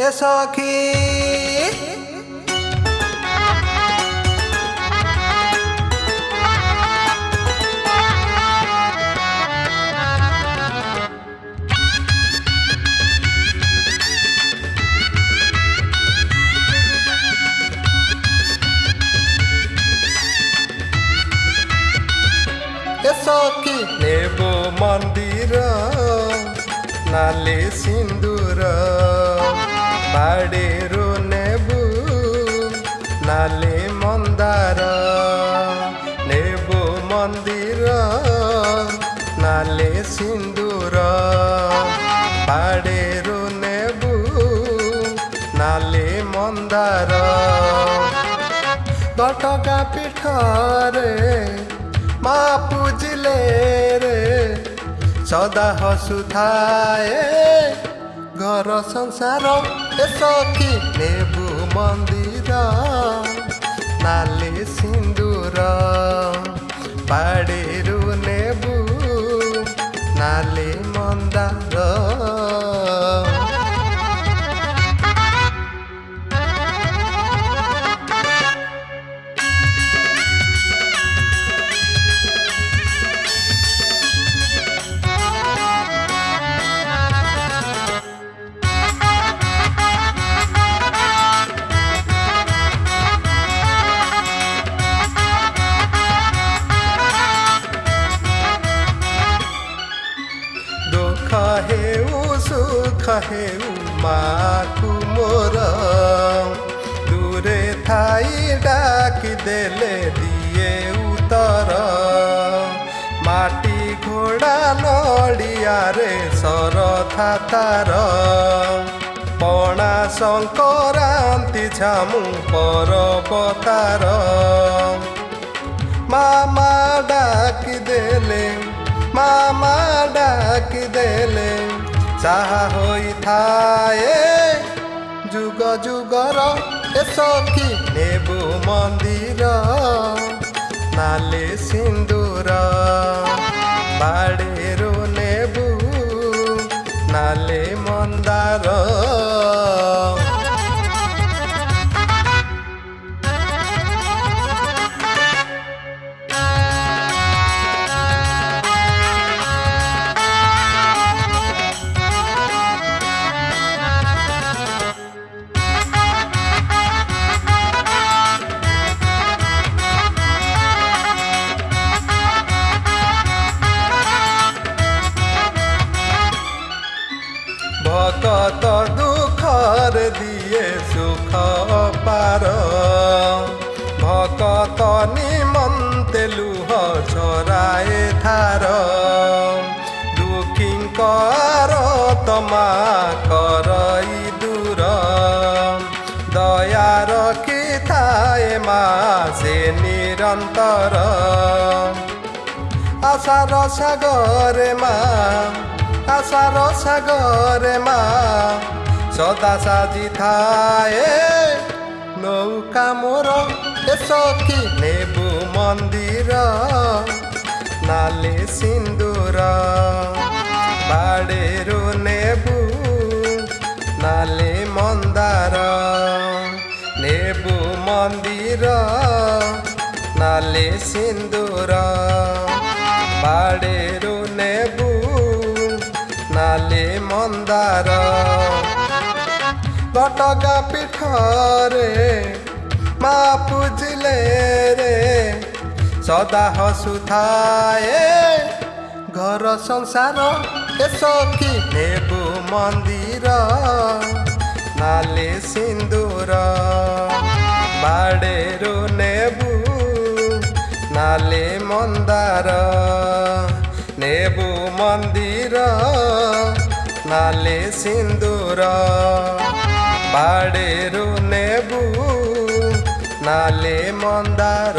É só que, é Eu sou aqui. Nebo mandira, nale sindura. ବାଡ଼ିରୁ ନେବୁ ନାଲି ମନ୍ଦାର ନେବୁ ମନ୍ଦିର ନାଲି ସିନ୍ଦୁର ବାଡ଼ିରୁ ନେବୁ ନାଲି ମନ୍ଦାର ଘଟକା ପିଠରେ ମା ପୂଜିଲେ ରେ ସଦା ହସୁଥାଏ ଘର ସଂସାର ଏ ସଖୀ ନେବୁ ମନ୍ଦିର ନାଲି ସିନ୍ଦୁର ବାଡ଼ିରୁ ନେବୁ ନାଲି ମନ୍ଦାର। ହେଉ ମାକୁ ମୋର ଦୂରେ ଥାଇ ଡାକି ଦେଲେ ଦିଏ ଉତ୍ତର ମାଟି ଘୋଡ଼ା ନଡ଼ିଆରେ ସରଥା ତାର ପଣା ସଂକରାନ୍ତି ଝାମୁ ପରବତାର ମାମା ଡାକି ଦେଲେ ମାମା ଡାକି ଦେଲେ যাহা হই থায়ে যুগ যুগর এ সখী নেবু মন্দির নালে সিন্দুরা ভকত দুখর দিয়ে সুখ পার ভকত নিমন্তে লুহ ছড়ায় ধার দুঃখীঙ্কর তোমা করই দূর। দয়া রখি থায় মা, সে নিরন্তর। আশার সাগরে মা ଆଶାର ସାଗରେ ମା। ସଦା ସାଜି ଥାଏ। ନୌକା ମୋର ଏସି ନେବୁ ମନ୍ଦିର। ନାଲି ସିନ୍ଦୁର ବାଡ଼ିରୁ ନେବୁ। ନାଲି ମନ୍ଦାର ନେବୁ ମନ୍ଦିର। ନାଲି ସିନ୍ଦୁର ଘଟଗା ପିଠରେ ମା ପୂଜିଲେ ରେ ସଦା ହସୁଥାଏ ଘର ସଂସାର ଏସକି ନେବୁ ମନ୍ଦିର ନାଲି ସିନ୍ଦୁର ବାଡ଼େରୁ ନେବୁ ନାଲି ମନ୍ଦାର ନେବୁ ମନ୍ଦିର ନାଲି ସିନ୍ଦୁର बाडेरु नेबु नाले मन्दार